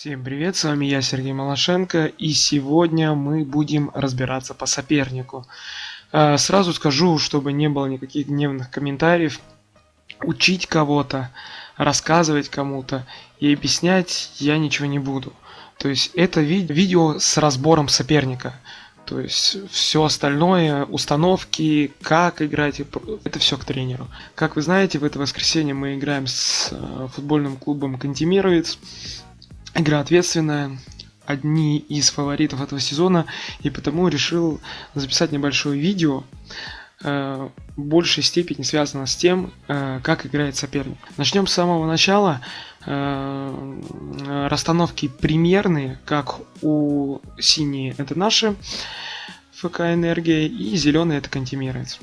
Всем привет, с вами я, Сергей Малашенко, и сегодня мы будем разбираться по сопернику. Э, сразу скажу, чтобы не было никаких гневных комментариев, учить кого-то, рассказывать кому-то и объяснять я ничего не буду. То есть это ви видео с разбором соперника. То есть все остальное, установки, как играть, это все к тренеру. Как вы знаете, в это воскресенье мы играем с э, футбольным клубом Кантемировец. Игра ответственная, одни из фаворитов этого сезона, и потому решил записать небольшое видео, э, в большей степени связано с тем, э, как играет соперник. Начнем с самого начала. Э, расстановки примерные, как у синие это наши ФК Энергия, и зеленые это Кантемировец.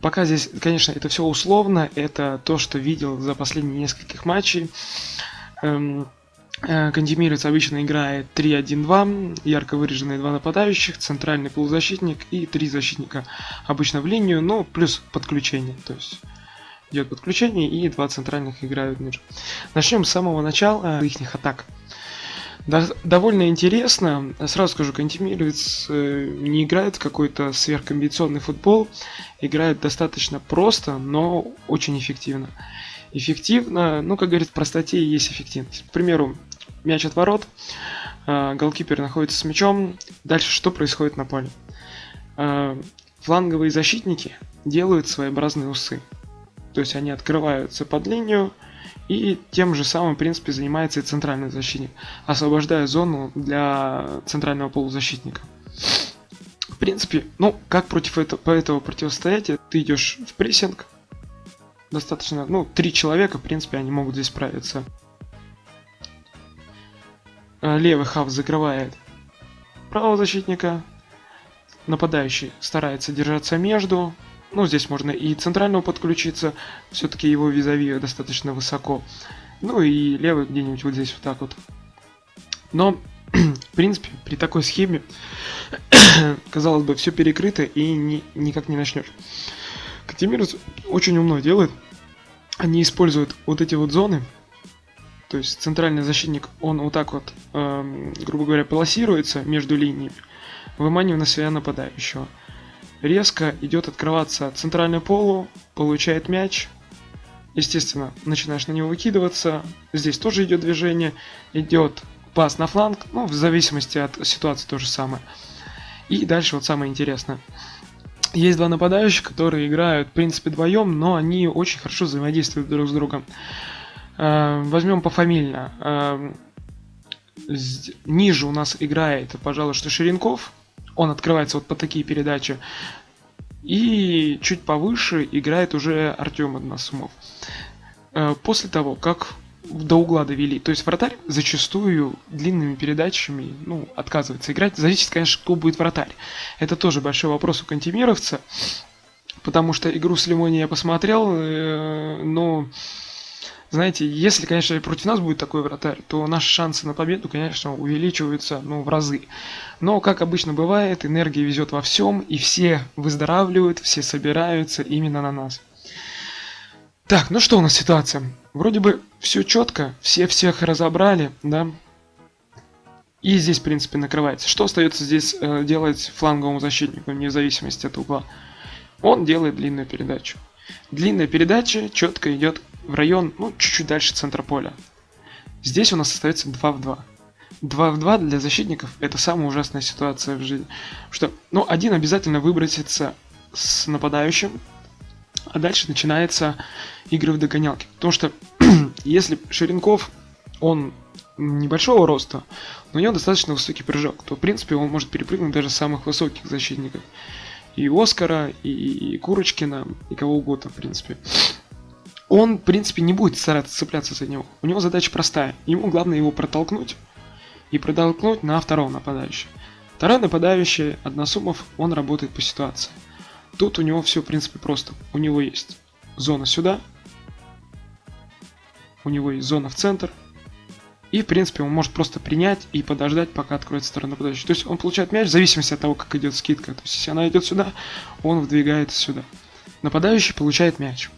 Пока здесь, конечно, это все условно, это то, что видел за последние нескольких матчей. Э, Кантемировец обычно играет 3-1-2, ярко выраженные два нападающих, центральный полузащитник и три защитника обычно в линию, но плюс подключение, то есть идет подключение и два центральных играют ниже. Начнем с самого начала их атак. довольно интересно, сразу скажу, Кантемировец э, не играет какой-то сверхкомбинационный футбол, играет достаточно просто, но очень эффективно эффективно. Ну, как говорит, в простоте есть эффективность. К примеру, мяч от ворот, э, голкипер находится с мячом. Дальше что происходит на поле? Э, фланговые защитники делают своеобразные усы. То есть они открываются под линию, и тем же самым, в принципе, занимается и центральный защитник, освобождая зону для центрального полузащитника. В принципе, ну, как против этого, этого противостоять? Ты идешь в прессинг, достаточно, ну, три человека, в принципе, они могут здесь справиться. Э, левый хав закрывает правого защитника. Нападающий старается держаться между. Ну, здесь можно и центрального подключиться. Все-таки его визави достаточно высоко. Ну и левый где-нибудь вот здесь вот так вот. Но, в принципе, при такой схеме, казалось бы, все перекрыто и ни, никак не начнешь. Катимир очень умно делает. Они используют вот эти вот зоны. То есть центральный защитник, он вот так вот, э, грубо говоря, полосируется между линиями, выманивая на себя нападающего. Резко идет открываться центральный полу, получает мяч. Естественно, начинаешь на него выкидываться. Здесь тоже идет движение. Идет пас на фланг, ну, в зависимости от ситуации то же самое. И дальше вот самое интересное. Есть два нападающих, которые играют, в принципе, вдвоем, но они очень хорошо взаимодействуют друг с другом. Э, возьмем пофамильно. Э, ниже у нас играет, пожалуй, что Ширинков. Он открывается вот по такие передачи. И чуть повыше играет уже Артем Односумов. Э, после того, как до угла довели. То есть вратарь зачастую длинными передачами ну, отказывается играть. Зависит, конечно, кто будет вратарь. Это тоже большой вопрос у кантемировца. Потому что игру с Лимони я посмотрел, э, но, знаете, если, конечно, против нас будет такой вратарь, то наши шансы на победу, конечно, увеличиваются ну, в разы. Но, как обычно бывает, энергия везет во всем, и все выздоравливают, все собираются именно на нас. Так, ну что у нас ситуация? Вроде бы все четко, все всех разобрали, да? И здесь, в принципе, накрывается. Что остается здесь э, делать фланговому защитнику, вне зависимости от угла? Он делает длинную передачу. Длинная передача четко идет в район, ну, чуть-чуть дальше центра поля. Здесь у нас остается 2 в 2. 2 в 2 для защитников это самая ужасная ситуация в жизни. Что, ну, один обязательно выбросится с нападающим, а дальше начинается игры в догонялки. Потому что если Ширинков, он небольшого роста, но у него достаточно высокий прыжок, то в принципе он может перепрыгнуть даже самых высоких защитников. И Оскара, и Курочкина, и кого угодно, в принципе. Он, в принципе, не будет стараться цепляться за него. У него задача простая. Ему главное его протолкнуть и протолкнуть на второго нападающего. Второй нападающий, Односумов, он работает по ситуации. Тут у него все, в принципе, просто. У него есть зона сюда, у него есть зона в центр, и, в принципе, он может просто принять и подождать, пока откроется сторона нападающего. То есть он получает мяч в зависимости от того, как идет скидка. То есть если она идет сюда, он вдвигается сюда. Нападающий получает мяч.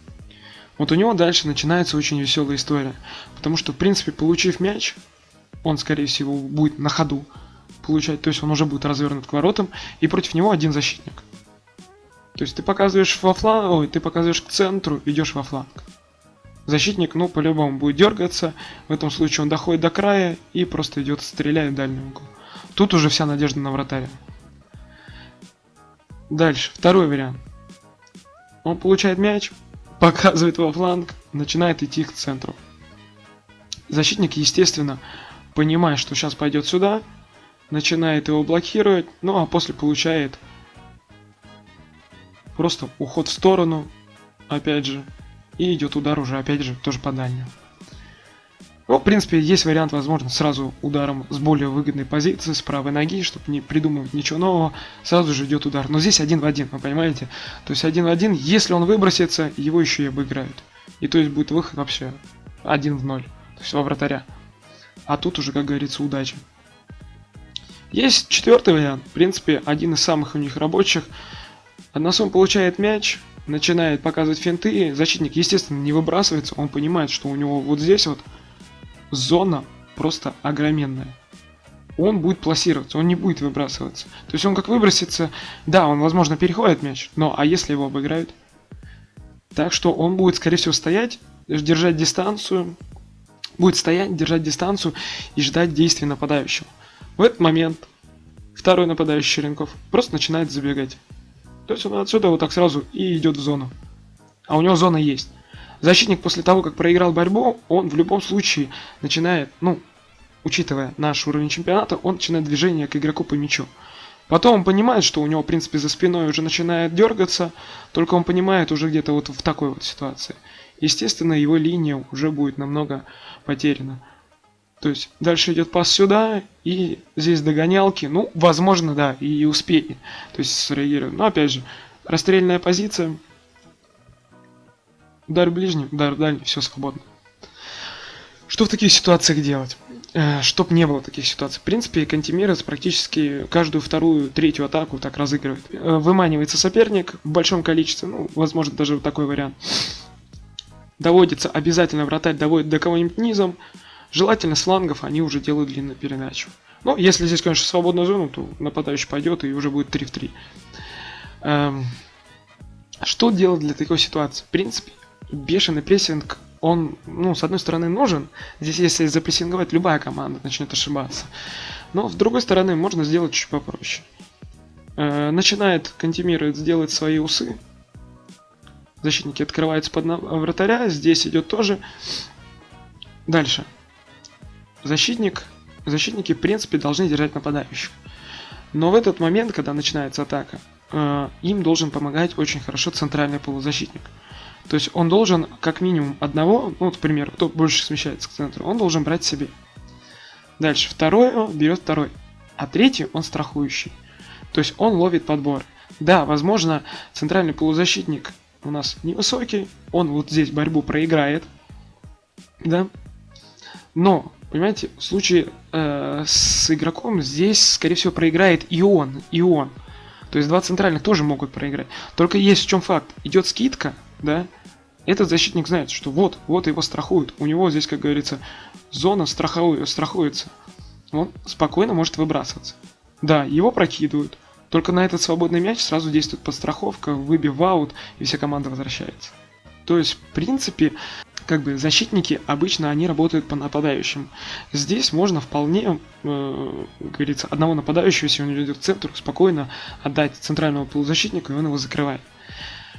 Вот у него дальше начинается очень веселая история. Потому что, в принципе, получив мяч, он, скорее всего, будет на ходу получать, то есть он уже будет развернут к воротам, и против него один защитник. То есть ты показываешь во фланг, ой, ты показываешь к центру, идешь во фланг. Защитник, ну, по-любому будет дергаться, в этом случае он доходит до края и просто идет, стреляет в дальний угол. Тут уже вся надежда на вратаря. Дальше, второй вариант. Он получает мяч, показывает во фланг, начинает идти к центру. Защитник, естественно, понимая, что сейчас пойдет сюда, начинает его блокировать, ну а после получает просто уход в сторону, опять же, и идет удар уже, опять же, тоже по дальнему. Ну, в принципе, есть вариант, возможно, сразу ударом с более выгодной позиции, с правой ноги, чтобы не придумывать ничего нового, сразу же идет удар. Но здесь один в один, вы понимаете? То есть один в один, если он выбросится, его еще и обыграют. И то есть будет выход вообще один в ноль, то есть во вратаря. А тут уже, как говорится, удача. Есть четвертый вариант, в принципе, один из самых у них рабочих. Односум получает мяч, начинает показывать финты, защитник, естественно, не выбрасывается, он понимает, что у него вот здесь вот зона просто огроменная. Он будет пласироваться, он не будет выбрасываться. То есть он как выбросится, да, он, возможно, переходит мяч, но а если его обыграют? Так что он будет, скорее всего, стоять, держать дистанцию, будет стоять, держать дистанцию и ждать действий нападающего. В этот момент второй нападающий Черенков просто начинает забегать. То есть он отсюда вот так сразу и идет в зону. А у него зона есть. Защитник после того, как проиграл борьбу, он в любом случае начинает, ну, учитывая наш уровень чемпионата, он начинает движение к игроку по мячу. Потом он понимает, что у него, в принципе, за спиной уже начинает дергаться, только он понимает уже где-то вот в такой вот ситуации. Естественно, его линия уже будет намного потеряна. То есть дальше идет пас сюда, и здесь догонялки, ну, возможно, да, и успеет, то есть среагирует. Но опять же, расстрельная позиция, Удар ближний, удар дальний, все свободно. Что в таких ситуациях делать? Э, чтоб не было таких ситуаций. В принципе, Кантимирец практически каждую вторую, третью атаку так разыгрывает. Э, выманивается соперник в большом количестве, ну, возможно, даже такой вариант. Доводится обязательно вратарь доводит до кого-нибудь низом. Желательно с флангов они уже делают длинную передачу. Ну, если здесь, конечно, свободная зона, то нападающий пойдет и уже будет 3 в 3. Эм, что делать для такой ситуации? В принципе, бешеный прессинг, он, ну, с одной стороны, нужен. Здесь, если запрессинговать, любая команда начнет ошибаться. Но, с другой стороны, можно сделать чуть попроще. Э, начинает Кантемировец делать свои усы. Защитники открываются под вратаря. Здесь идет тоже. Дальше. Защитник, защитники, в принципе, должны держать нападающих. Но в этот момент, когда начинается атака, э, им должен помогать очень хорошо центральный полузащитник. То есть он должен как минимум одного, ну, примеру, кто больше смещается к центру, он должен брать себе. Дальше второй берет второй, а третий он страхующий. То есть он ловит подбор. Да, возможно, центральный полузащитник у нас невысокий, он вот здесь борьбу проиграет, да, но, понимаете, в случае э, с игроком здесь, скорее всего, проиграет и он, и он. То есть два центральных тоже могут проиграть. Только есть в чем факт. Идет скидка, да, этот защитник знает, что вот, вот его страхуют. У него здесь, как говорится, зона страховую, страхуется. Он спокойно может выбрасываться. Да, его прокидывают. Только на этот свободный мяч сразу действует подстраховка, выбив аут, и вся команда возвращается. То есть, в принципе, как бы защитники обычно они работают по нападающим. Здесь можно вполне, э, говорится, одного нападающего, если он идет к центру, спокойно отдать центрального полузащитника, и он его закрывает.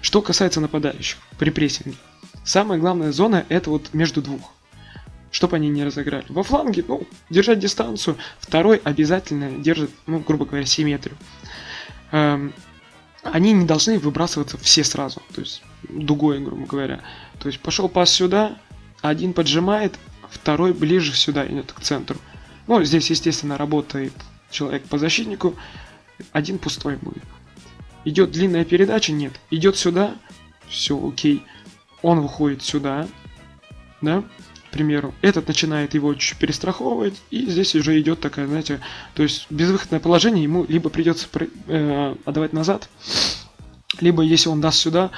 Что касается нападающих при прессинге. Самая главная зона это вот между двух. Чтобы они не разыграли. Во фланге, ну, держать дистанцию. Второй обязательно держит, ну, грубо говоря, симметрию. Эм, они не должны выбрасываться все сразу. То есть дугой, грубо говоря. То есть пошел пас сюда, один поджимает, второй ближе сюда идет к центру. Ну, здесь, естественно, работает человек по защитнику, один пустой будет. Идет длинная передача? Нет. Идет сюда? Все, окей. Он выходит сюда, да, к примеру. Этот начинает его чуть перестраховывать, и здесь уже идет такая, знаете, то есть безвыходное положение, ему либо придется э, отдавать назад, либо если он даст сюда,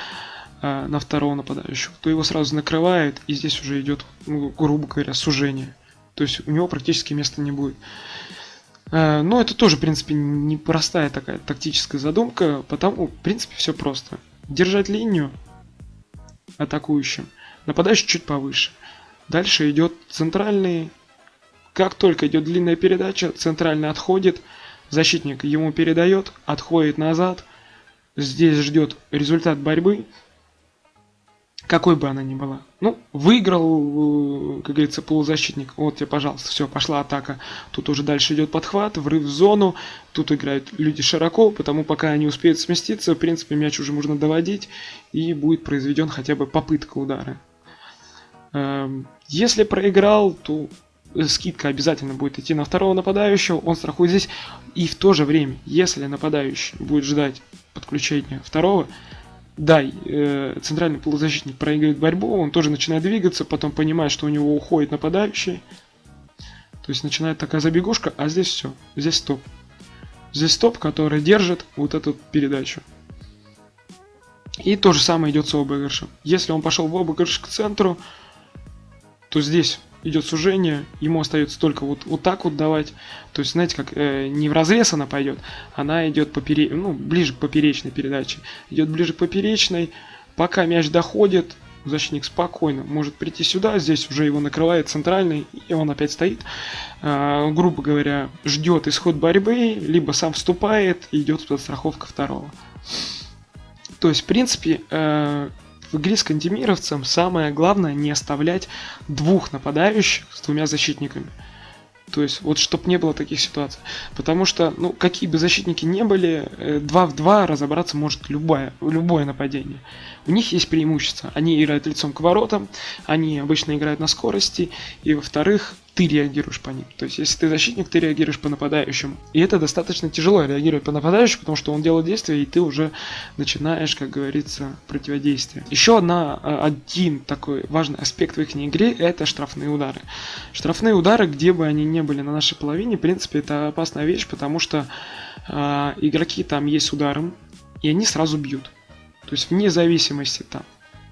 э, на второго нападающего, то его сразу накрывает, и здесь уже идет, ну, грубо говоря, сужение. То есть у него практически места не будет. Э, но это тоже, в принципе, непростая такая тактическая задумка, потому, в принципе, все просто. Держать линию атакующим, нападающий чуть повыше. Дальше идет центральный. Как только идет длинная передача, центральный отходит, защитник ему передает, отходит назад. Здесь ждет результат борьбы, какой бы она ни была. Ну, выиграл, э, как говорится, полузащитник. Вот тебе, пожалуйста, все, пошла атака. Тут уже дальше идет подхват, врыв в зону. Тут играют люди широко, потому пока они успеют сместиться, в принципе, мяч уже можно доводить. И будет произведен хотя бы попытка удара. Эм, если проиграл, то скидка обязательно будет идти на второго нападающего, он страхует здесь. И в то же время, если нападающий будет ждать подключения второго, да, э, центральный полузащитник проигрывает борьбу, он тоже начинает двигаться, потом понимает, что у него уходит нападающий. То есть начинает такая забегушка, а здесь все, здесь стоп. Здесь стоп, который держит вот эту передачу. И то же самое идет с обыгрышем. Если он пошел в обыгрыш к центру, то здесь идет сужение, ему остается только вот, вот так вот давать. То есть, знаете, как э, не в разрез она пойдет, она идет попере... ну, ближе к поперечной передаче. Идет ближе к поперечной, пока мяч доходит, защитник спокойно может прийти сюда, здесь уже его накрывает центральный, и он опять стоит, э, грубо говоря, ждет исход борьбы, либо сам вступает, идет подстраховка второго. То есть, в принципе, э, в игре с кантемировцем самое главное не оставлять двух нападающих с двумя защитниками. То есть, вот чтобы не было таких ситуаций. Потому что, ну, какие бы защитники не были, 2 э, в 2 разобраться может любое, любое нападение. У них есть преимущество. Они играют лицом к воротам, они обычно играют на скорости, и во-вторых, ты реагируешь по ним. То есть, если ты защитник, ты реагируешь по нападающим. И это достаточно тяжело реагировать по нападающему, потому что он делает действие, и ты уже начинаешь, как говорится, противодействие. Еще одна, а, один такой важный аспект в их игре – это штрафные удары. Штрафные удары, где бы они ни были на нашей половине, в принципе, это опасная вещь, потому что э, игроки там есть с ударом, и они сразу бьют. То есть, вне зависимости там,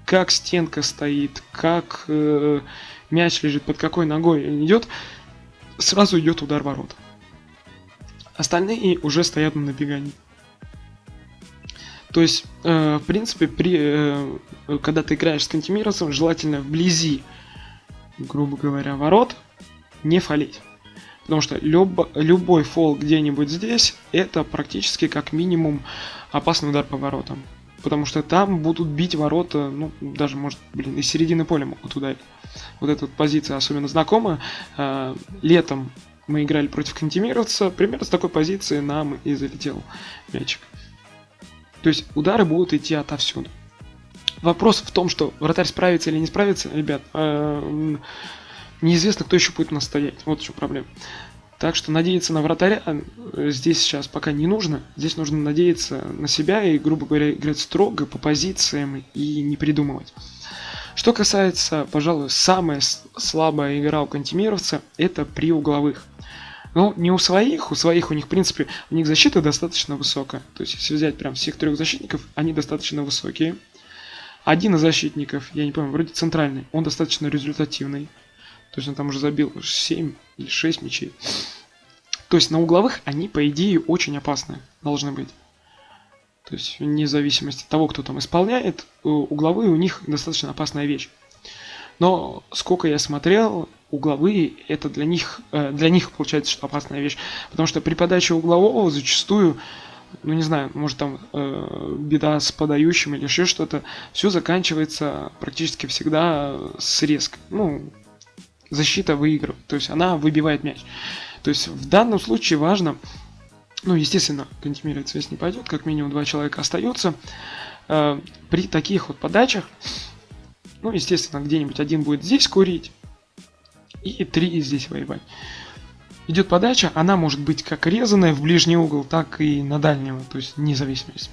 как стенка стоит, как... Э, мяч лежит, под какой ногой идет, сразу идет удар ворот. Остальные уже стоят на набегании. То есть, э, в принципе, при, э, когда ты играешь с кантемировцем, желательно вблизи, грубо говоря, ворот не фалить. Потому что люб, любой фол где-нибудь здесь, это практически как минимум опасный удар по воротам. Потому что там будут бить ворота, ну, даже, может, блин, из середины поля могут ударить. Вот эта вот позиция особенно знакома. А, летом мы играли против Кантемировца, примерно с такой позиции нам и залетел мячик. То есть удары будут идти отовсюду. Вопрос в том, что вратарь справится или не справится, ребят, э, неизвестно, кто еще будет настоять. Вот еще проблема. Так что надеяться на вратаря э, здесь сейчас пока не нужно. Здесь нужно надеяться на себя и, грубо говоря, играть строго по позициям и не придумывать. Что касается, пожалуй, самая слабая игра у кантемировца, это при угловых. Ну, не у своих, у своих у них, в принципе, у них защита достаточно высокая. То есть, если взять прям всех трех защитников, они достаточно высокие. Один из защитников, я не помню, вроде центральный, он достаточно результативный. То есть он там уже забил 7 или 6 мячей. То есть на угловых они, по идее, очень опасные должны быть. То есть вне зависимости от того, кто там исполняет, угловые у них достаточно опасная вещь. Но сколько я смотрел, угловые это для них, э, для них получается, что опасная вещь. Потому что при подаче углового зачастую, ну не знаю, может там э, беда с подающим или еще что-то, все заканчивается практически всегда с резкой. Ну, защита выигрывает, то есть она выбивает мяч. То есть в данном случае важно, ну, естественно, контимировать связь не пойдет, как минимум два человека остаются. Э, при таких вот подачах, ну, естественно, где-нибудь один будет здесь курить, и три здесь воевать. Идет подача, она может быть как резаная в ближний угол, так и на дальнего, то есть независимость.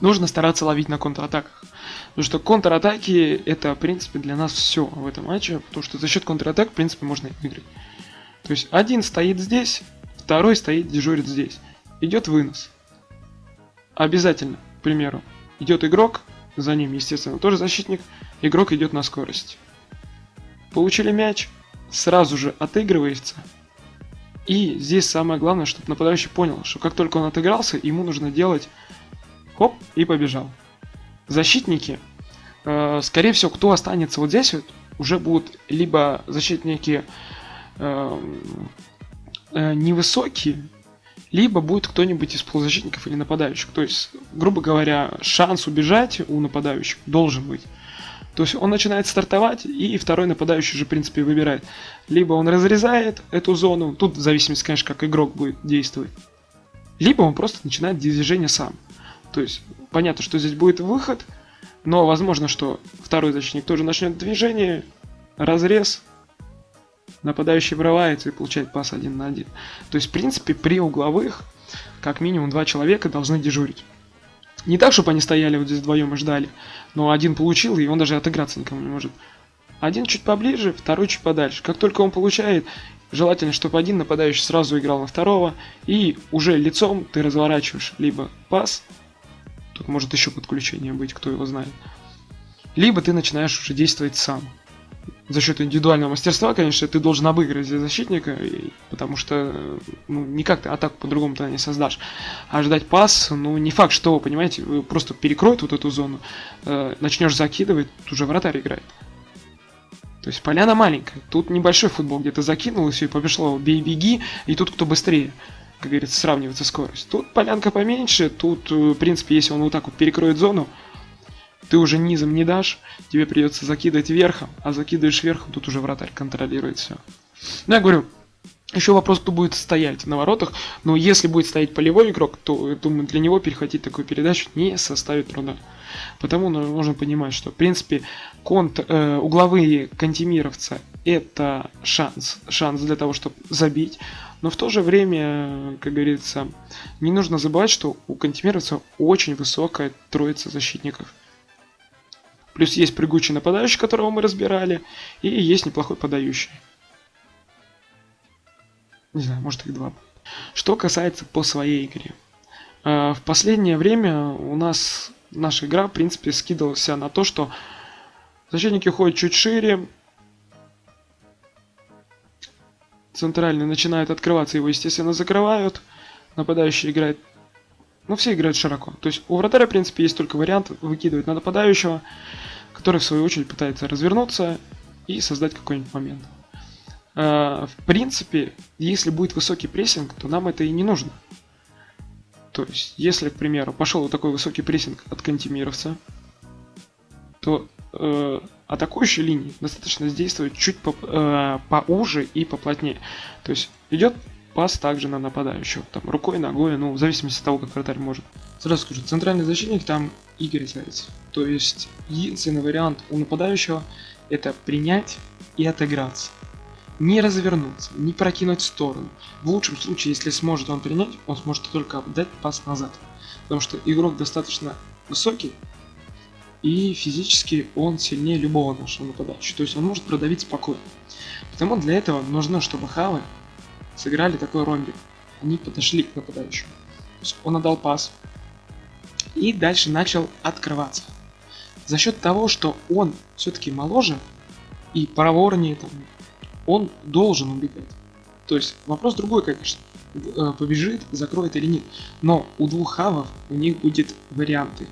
Нужно стараться ловить на контратаках. Потому что контратаки это, в принципе, для нас все в этом матче. Потому что за счет контратак, в принципе, можно выиграть. То есть один стоит здесь, второй стоит, дежурит здесь. Идет вынос. Обязательно, к примеру, идет игрок, за ним, естественно, тоже защитник. Игрок идет на скорость. Получили мяч, сразу же отыгрывается. И здесь самое главное, чтобы нападающий понял, что как только он отыгрался, ему нужно делать хоп и побежал. Защитники, э, скорее всего, кто останется вот здесь, вот, уже будут либо защитники э, э, невысокие, либо будет кто-нибудь из полузащитников или нападающих. То есть, грубо говоря, шанс убежать у нападающих должен быть. То есть он начинает стартовать, и второй нападающий же, в принципе, выбирает. Либо он разрезает эту зону, тут в зависимости, конечно, как игрок будет действовать. Либо он просто начинает движение сам. То есть, понятно, что здесь будет выход, но возможно, что второй защитник тоже начнет движение, разрез, нападающий врывается и получает пас один на один. То есть, в принципе, при угловых, как минимум два человека должны дежурить. Не так, чтобы они стояли вот здесь вдвоем и ждали, но один получил, и он даже отыграться никому не может. Один чуть поближе, второй чуть подальше. Как только он получает, желательно, чтобы один нападающий сразу играл на второго, и уже лицом ты разворачиваешь либо пас, тут может еще подключение быть, кто его знает, либо ты начинаешь уже действовать сам за счет индивидуального мастерства, конечно, ты должен обыграть защитника, потому что ну, никак ты атаку по-другому ты не создашь. А ждать пас, ну, не факт, что, понимаете, просто перекроет вот эту зону, э, начнешь закидывать, уже вратарь играет. То есть поляна маленькая, тут небольшой футбол, где ты закинул и все, и пошло, бей-беги, и тут кто быстрее, как говорится, сравнивается скорость. Тут полянка поменьше, тут, э, в принципе, если он вот так вот перекроет зону, ты уже низом не дашь, тебе придется закидывать верхом, а закидываешь верхом, тут уже вратарь контролирует все. Ну, я говорю, еще вопрос, кто будет стоять на воротах, но если будет стоять полевой игрок, то, я думаю, для него перехватить такую передачу не составит труда. Потому ну, нужно понимать, что, в принципе, конт, э, угловые кантемировца это шанс, шанс для того, чтобы забить, но в то же время, как говорится, не нужно забывать, что у кантемировца очень высокая троица защитников. Плюс есть прыгучий нападающий, которого мы разбирали, и есть неплохой подающий. Не знаю, может их два. Что касается по своей игре. А, в последнее время у нас наша игра, в принципе, скидывалась на то, что защитники ходят чуть шире, центральный начинает открываться, его, естественно, закрывают, нападающий играет ну, все играют широко. То есть у вратаря, в принципе, есть только вариант выкидывать на нападающего, который, в свою очередь, пытается развернуться и создать какой-нибудь момент. А, в принципе, если будет высокий прессинг, то нам это и не нужно. То есть, если, к примеру, пошел вот такой высокий прессинг от кантемировца, то э, атакующей линии достаточно действовать чуть по, э, поуже и поплотнее. То есть идет пас также на нападающего. Там рукой, ногой, ну, в зависимости от того, как вратарь может. Сразу скажу, центральный защитник там Игорь Заяц. То есть, единственный вариант у нападающего это принять и отыграться. Не развернуться, не прокинуть в сторону. В лучшем случае, если сможет он принять, он сможет только дать пас назад. Потому что игрок достаточно высокий, и физически он сильнее любого нашего нападающего. То есть он может продавить спокойно. Потому для этого нужно, чтобы хавы сыграли такой ромбик. Они подошли к нападающему. То есть он отдал пас. И дальше начал открываться. За счет того, что он все-таки моложе и проворнее, там, он должен убегать. То есть вопрос другой, конечно. Э, побежит, закроет или нет. Но у двух хавов у них будет варианты.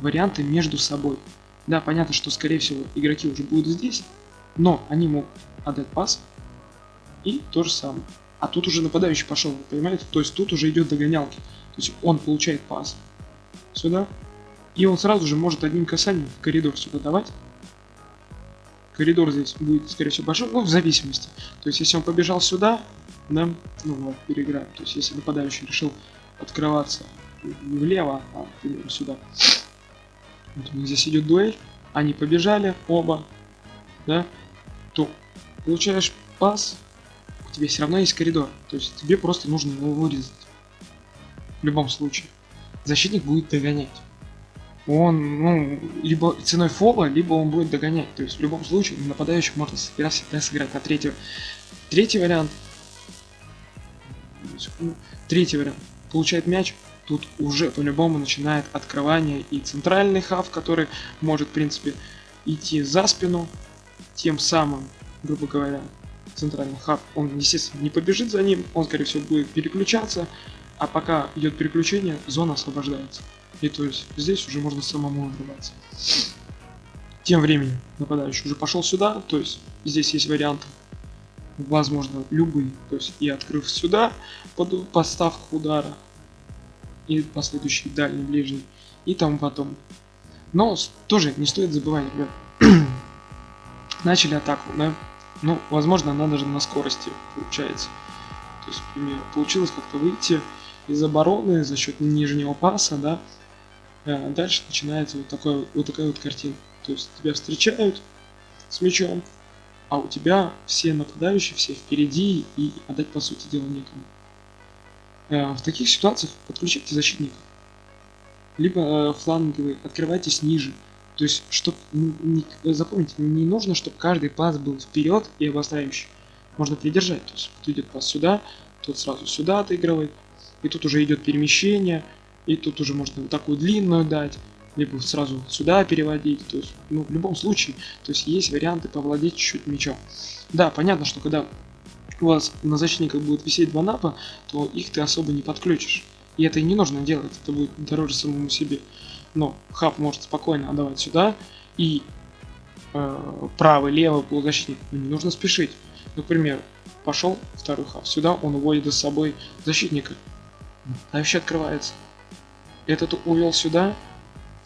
Варианты между собой. Да, понятно, что скорее всего игроки уже будут здесь, но они могут отдать пас и то же самое. А тут уже нападающий пошел, вы понимаете? То есть тут уже идет догонялки. То есть он получает пас сюда. И он сразу же может одним касанием в коридор сюда давать. Коридор здесь будет, скорее всего, большой, ну, в зависимости. То есть, если он побежал сюда, да, ну, вот, переиграем. То есть, если нападающий решил открываться влево, а, например, сюда. Вот у них здесь идет дуэль, они побежали оба, да, то получаешь пас, тебе все равно есть коридор. То есть тебе просто нужно его вырезать. В любом случае. Защитник будет догонять. Он, ну, либо ценой фола, либо он будет догонять. То есть в любом случае нападающий может всегда, всегда сыграть на третьего. Третий вариант. Третий вариант. Получает мяч, тут уже по-любому начинает открывание и центральный хав, который может, в принципе, идти за спину, тем самым, грубо говоря, центральный хаб, он, естественно, не побежит за ним, он, скорее всего, будет переключаться, а пока идет переключение, зона освобождается. И то есть здесь уже можно самому отрываться. Тем временем нападающий уже пошел сюда, то есть здесь есть варианты, возможно, любые. То есть и открыв сюда под поставку удара, и последующий дальний, ближний, и тому потом. Но тоже не стоит забывать, ребят. Начали атаку, да? Ну, возможно, она даже на скорости получается. То есть, например, получилось как-то выйти из обороны за счет нижнего паса, да, а дальше начинается вот, такой, вот такая вот картина. То есть тебя встречают с мячом, а у тебя все нападающие, все впереди, и отдать по сути дела некому. Э, в таких ситуациях подключайте защитника. Либо э, фланговый, открывайтесь ниже. То есть, чтобы, запомните, не нужно, чтобы каждый пас был вперед и обостряющий. Можно придержать. То есть, кто идет пас сюда, тот сразу сюда отыгрывает. И тут уже идет перемещение, и тут уже можно вот такую длинную дать, либо сразу сюда переводить. То есть, ну, в любом случае, то есть есть варианты повладеть чуть-чуть мячом. Да, понятно, что когда у вас на защитниках будет висеть два напа, то их ты особо не подключишь. И это и не нужно делать, это будет дороже самому себе. Но хаб может спокойно отдавать сюда, и э, правый, левый полузащитник, ну, не нужно спешить. Например, пошел второй хаб сюда, он уводит за собой защитника. А вообще открывается. Этот увел сюда,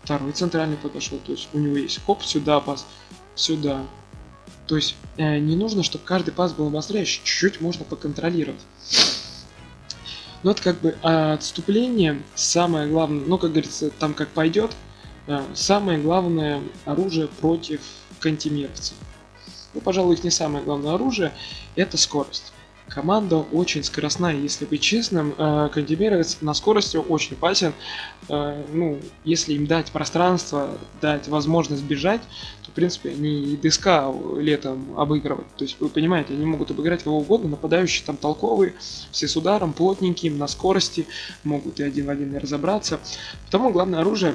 второй центральный подошел, то есть у него есть хоп, сюда пас, сюда. То есть э, не нужно, чтобы каждый пас был обостряющий, чуть-чуть можно поконтролировать. Но это как бы отступление, самое главное, ну как говорится, там как пойдет, э, самое главное оружие против кантимировцев. Ну, пожалуй, их не самое главное оружие, это скорость. Команда очень скоростная, если быть честным. Э, Кандемировец на скорости очень опасен. Э, ну, если им дать пространство, дать возможность бежать, то, в принципе, они и ДСК летом обыгрывать. То есть, вы понимаете, они могут обыграть кого угодно, нападающие там толковые, все с ударом, плотненькие, на скорости, могут и один в один разобраться. Потому главное оружие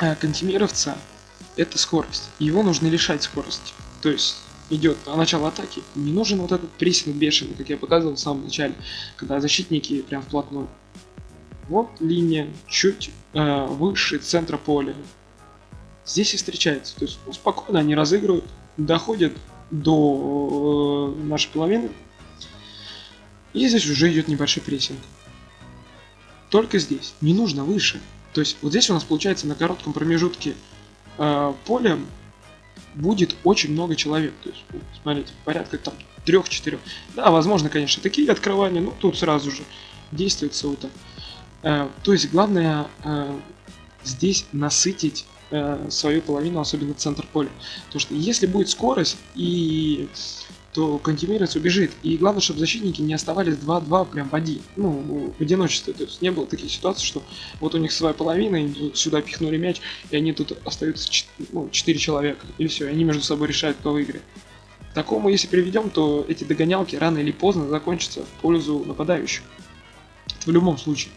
э, кантемировца это скорость. Его нужно лишать скорости. То есть идет начало атаки, не нужен вот этот прессинг бешеный, как я показывал в самом начале, когда защитники прям вплотную. Вот линия чуть э, выше центра поля. Здесь и встречается. То есть ну, спокойно они разыгрывают, доходят до э, нашей половины. И здесь уже идет небольшой прессинг. Только здесь. Не нужно выше. То есть вот здесь у нас получается на коротком промежутке э, поля будет очень много человек. То есть, смотрите, порядка там трех-четырех. Да, возможно, конечно, такие открывания, но тут сразу же действует это. Э, то есть, главное э, здесь насытить э, свою половину, особенно центр поля. Потому что если будет скорость и то Кантемирец убежит. И главное, чтобы защитники не оставались 2-2 прям в один. Ну, в одиночестве. То есть не было таких ситуаций, что вот у них своя половина, и сюда пихнули мяч, и они тут остаются ну, 4 человека. И все, и они между собой решают, кто выиграет. К такому, если переведем, то эти догонялки рано или поздно закончатся в пользу нападающих. Это в любом случае.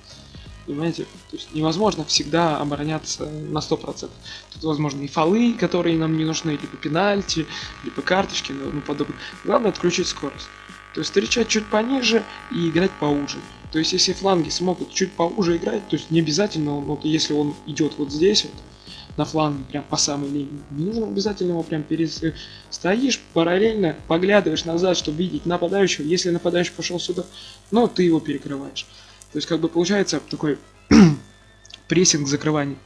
Понимаете? То есть невозможно всегда обороняться на 100%. Тут возможно и фолы, которые нам не нужны, либо пенальти, либо карточки, ну подобное. Главное отключить скорость. То есть встречать чуть пониже и играть поуже. То есть если фланги смогут чуть поуже играть, то есть не обязательно, вот если он идет вот здесь вот, на фланге, прям по самой линии. Не нужно обязательно его прям перес... Стоишь параллельно, поглядываешь назад, чтобы видеть нападающего. Если нападающий пошел сюда, ну, ты его перекрываешь. То есть как бы получается такой прессинг закрывания.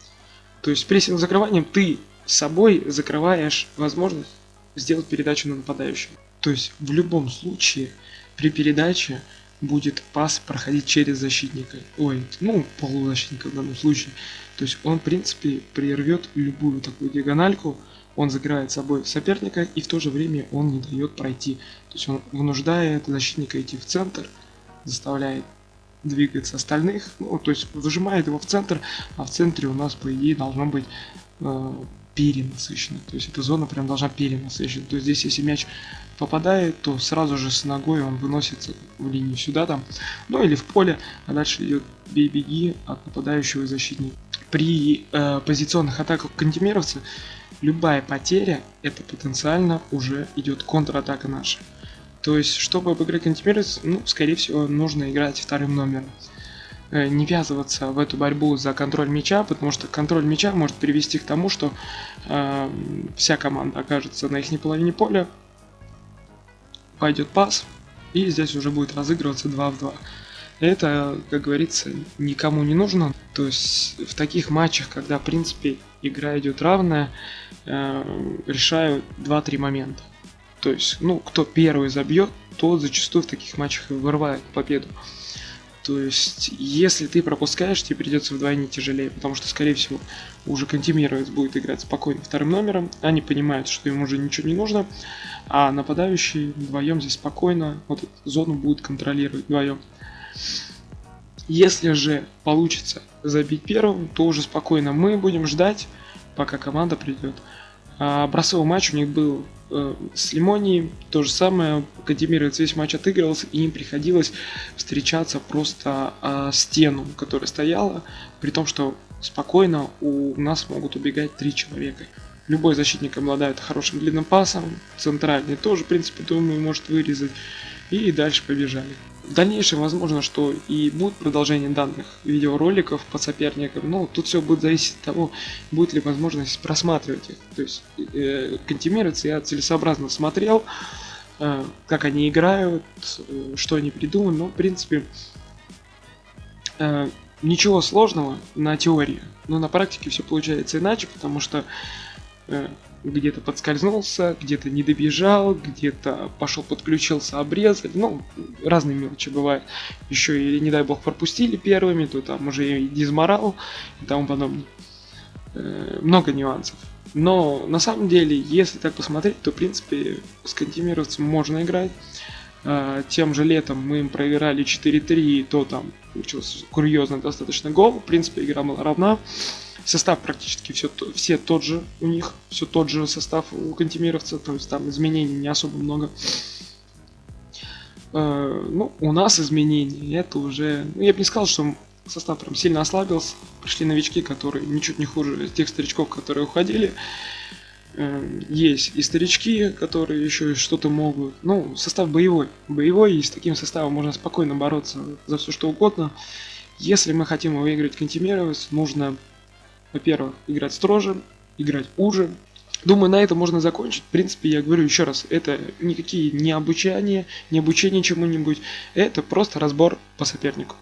То есть прессинг закрыванием ты собой закрываешь возможность сделать передачу на нападающего. То есть в любом случае при передаче будет пас проходить через защитника. Ой, ну, полузащитника в данном случае. То есть он, в принципе, прервет любую такую диагональку, он закрывает собой соперника и в то же время он не дает пройти. То есть он вынуждает защитника идти в центр, заставляет двигается остальных, ну, то есть выжимает его в центр, а в центре у нас, по идее, должно быть э, перенасыщено. То есть эта зона прям должна перенасыщена. То есть здесь, если мяч попадает, то сразу же с ногой он выносится в линию сюда там, ну или в поле, а дальше идет бей-беги от нападающего защитника. При э, позиционных атаках кантемировца любая потеря это потенциально уже идет контратака наша. То есть, чтобы обыграть контимерец, ну, скорее всего, нужно играть вторым номером. Э, не ввязываться в эту борьбу за контроль мяча, потому что контроль мяча может привести к тому, что э, вся команда окажется на их половине поля, пойдет пас, и здесь уже будет разыгрываться 2 в 2. Это, как говорится, никому не нужно. То есть в таких матчах, когда в принципе игра идет равная, э, решаю 2-3 момента. То есть, ну, кто первый забьет, тот зачастую в таких матчах и вырывает победу. То есть, если ты пропускаешь, тебе придется вдвойне тяжелее, потому что, скорее всего, уже контимировец будет играть спокойно вторым номером, они понимают, что им уже ничего не нужно, а нападающие вдвоем здесь спокойно вот зону будут контролировать вдвоем. Если же получится забить первым, то уже спокойно мы будем ждать, пока команда придет. А бросовой матч у них был с Лимонией, то же самое, Кадимировец весь матч отыгрывался, и им приходилось встречаться просто э, стену, которая стояла, при том, что спокойно у нас могут убегать три человека. Любой защитник обладает хорошим длинным пасом, центральный тоже, в принципе, думаю, может вырезать, и дальше побежали. В дальнейшем возможно, что и будет продолжение данных видеороликов по соперникам, но тут все будет зависеть от того, будет ли возможность просматривать их. То есть э, контимироваться я целесообразно смотрел, э, как они играют, э, что они придумали, но в принципе э, ничего сложного на теории, но на практике все получается иначе, потому что э, где-то подскользнулся, где-то не добежал, где-то пошел подключился, обрезали, ну, разные мелочи бывают. Еще и, не дай бог, пропустили первыми, то там уже и дизморал и тому подобное. Э, много нюансов. Но на самом деле, если так посмотреть, то в принципе с контимировцем можно играть. Э, тем же летом мы им проиграли 4-3, то там получился курьезно достаточно гол. В принципе, игра была равна. Состав практически все, все тот же у них, все тот же состав у кантемировца, то есть там изменений не особо много. Э, ну, у нас изменений, это уже, ну, я бы не сказал, что состав прям сильно ослабился. Пришли новички, которые ничуть не хуже тех старичков, которые уходили. Э, есть и старички, которые еще что-то могут. Ну, состав боевой. Боевой, и с таким составом можно спокойно бороться за все что угодно. Если мы хотим выиграть контимировать, нужно во-первых, играть строже, играть уже. Думаю, на этом можно закончить. В принципе, я говорю еще раз, это никакие не обучания, не обучение чему-нибудь. Это просто разбор по сопернику.